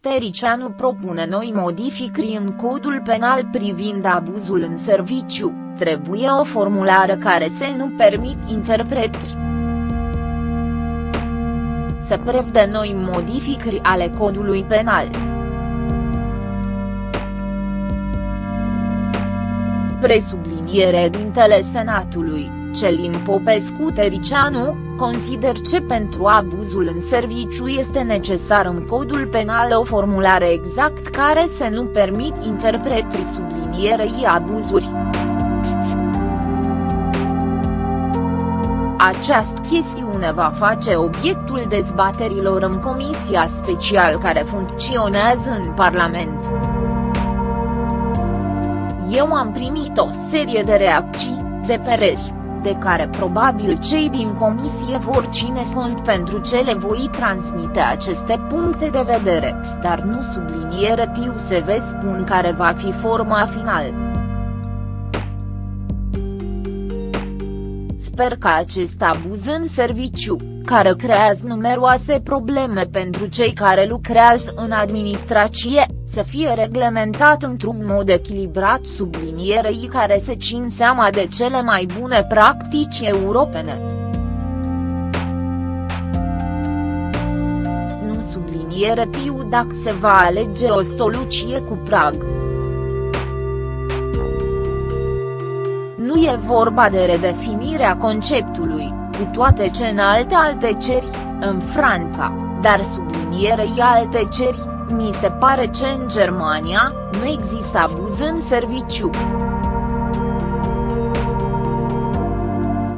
Tericianu propune noi modificări în codul penal privind abuzul în serviciu, trebuie o formulare care să nu permit interpretări. Se prevede noi modificări ale codului penal. Presubliniere dintele Senatului, Celin Popescu Tericianu, consider că pentru abuzul în serviciu este necesar în codul penal o formulare exact care să nu permit interpretări sublinierei abuzuri. Această chestiune va face obiectul dezbaterilor în comisia special care funcționează în Parlament. Eu am primit o serie de reacții, de pereri de care probabil cei din comisie vor ține cont pentru ce le voi transmite aceste puncte de vedere, dar nu subliniere tiu se ve spun care va fi forma final. Sper că acest abuz în serviciu, care creează numeroase probleme pentru cei care lucrează în administrație, să fie reglementat într-un mod echilibrat sublinierei care se țin seama de cele mai bune practici europene. Nu subliniere tiu dacă se va alege o soluție cu prag. Nu e vorba de redefinirea conceptului, cu toate ce în alte alte ceri, în Franța, dar sublinierei alte ceri, mi se pare că în Germania, nu există abuz în serviciu.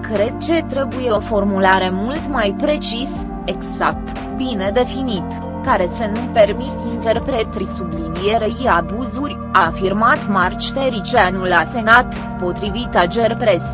Cred că trebuie o formulare mult mai precis, exact, bine definit, care să nu permit interpretări sublinierei abuzuri, a afirmat Marci Tericianu la Senat, potrivit Ager Press.